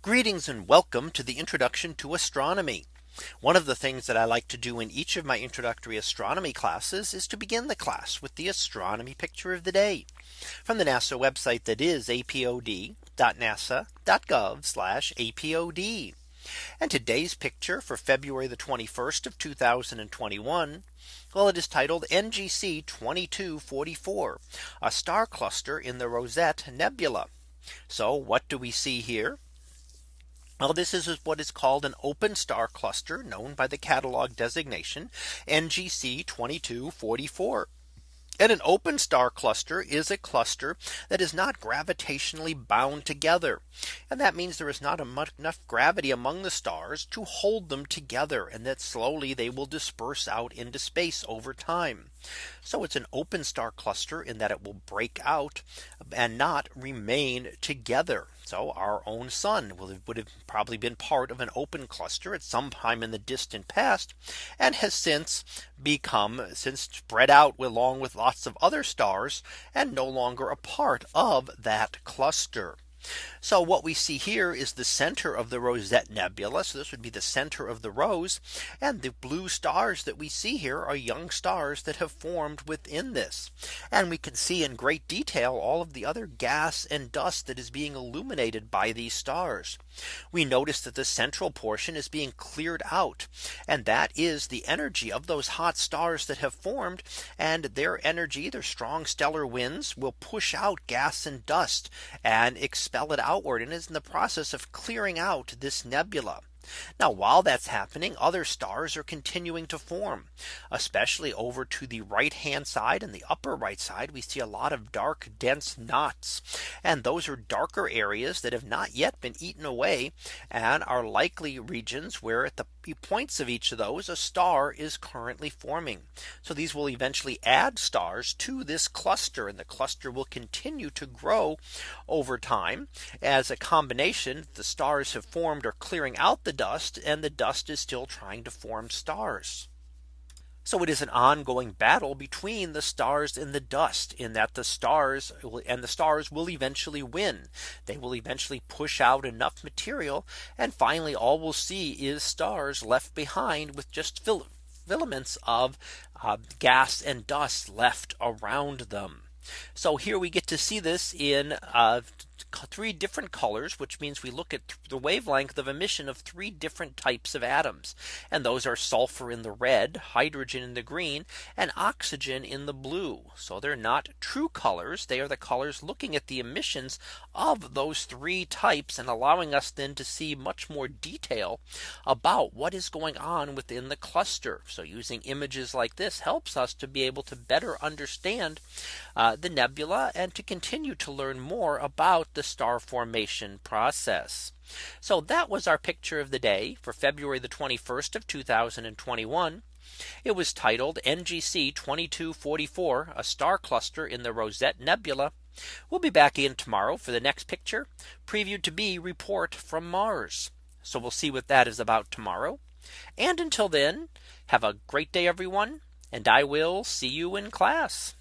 Greetings and welcome to the introduction to astronomy. One of the things that I like to do in each of my introductory astronomy classes is to begin the class with the astronomy picture of the day from the NASA website that is apod.nasa.gov apod. And today's picture for February the 21st of 2021. Well, it is titled NGC 2244, a star cluster in the Rosette Nebula. So what do we see here? Well, this is what is called an open star cluster known by the catalog designation NGC 2244. And an open star cluster is a cluster that is not gravitationally bound together. And that means there is not enough gravity among the stars to hold them together and that slowly they will disperse out into space over time. So it's an open star cluster in that it will break out and not remain together. So our own sun would have probably been part of an open cluster at some time in the distant past and has since become since spread out along with lots of other stars and no longer a part of that cluster. So what we see here is the center of the Rosette Nebula. So this would be the center of the rose. And the blue stars that we see here are young stars that have formed within this. And we can see in great detail all of the other gas and dust that is being illuminated by these stars. We notice that the central portion is being cleared out. And that is the energy of those hot stars that have formed. And their energy, their strong stellar winds will push out gas and dust and expel it outward and is in the process of clearing out this nebula. Now while that's happening other stars are continuing to form especially over to the right hand side and the upper right side we see a lot of dark dense knots and those are darker areas that have not yet been eaten away and are likely regions where at the points of each of those a star is currently forming. So these will eventually add stars to this cluster and the cluster will continue to grow over time as a combination the stars have formed are clearing out the dust and the dust is still trying to form stars. So it is an ongoing battle between the stars and the dust in that the stars and the stars will eventually win. They will eventually push out enough material. And finally, all we'll see is stars left behind with just filaments of uh, gas and dust left around them. So here we get to see this in uh, three different colors, which means we look at the wavelength of emission of three different types of atoms. And those are sulfur in the red, hydrogen in the green, and oxygen in the blue. So they're not true colors. They are the colors looking at the emissions of those three types and allowing us then to see much more detail about what is going on within the cluster. So using images like this helps us to be able to better understand uh, the nebula and to continue to learn more about the star formation process. So that was our picture of the day for February the 21st of 2021. It was titled NGC 2244 a star cluster in the Rosette Nebula. We'll be back in tomorrow for the next picture previewed to be report from Mars. So we'll see what that is about tomorrow. And until then, have a great day, everyone. And I will see you in class.